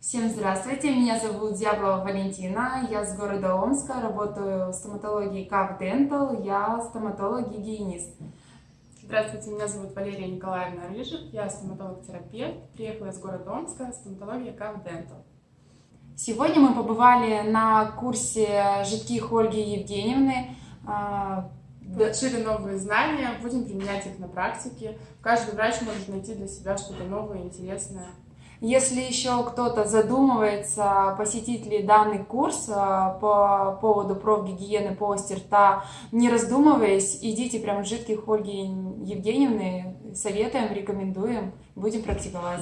Всем здравствуйте, меня зовут Зяблова Валентина, я с города Омска, работаю в стоматологии КАВ Dental, я стоматолог-гигиенист. Здравствуйте, меня зовут Валерия Николаевна Рыжик, я стоматолог-терапевт, приехала из города Омска, стоматология КАВ Dental. Сегодня мы побывали на курсе жидких Ольги Евгеньевны. А, Получили новые знания, будем применять их на практике. Каждый врач может найти для себя что-то новое, интересное. Если еще кто-то задумывается, посетить ли данный курс а, по поводу профгигиены полости рта, не раздумываясь, идите прямо в жидких Ольги Евгеньевны, советуем, рекомендуем, будем практиковать.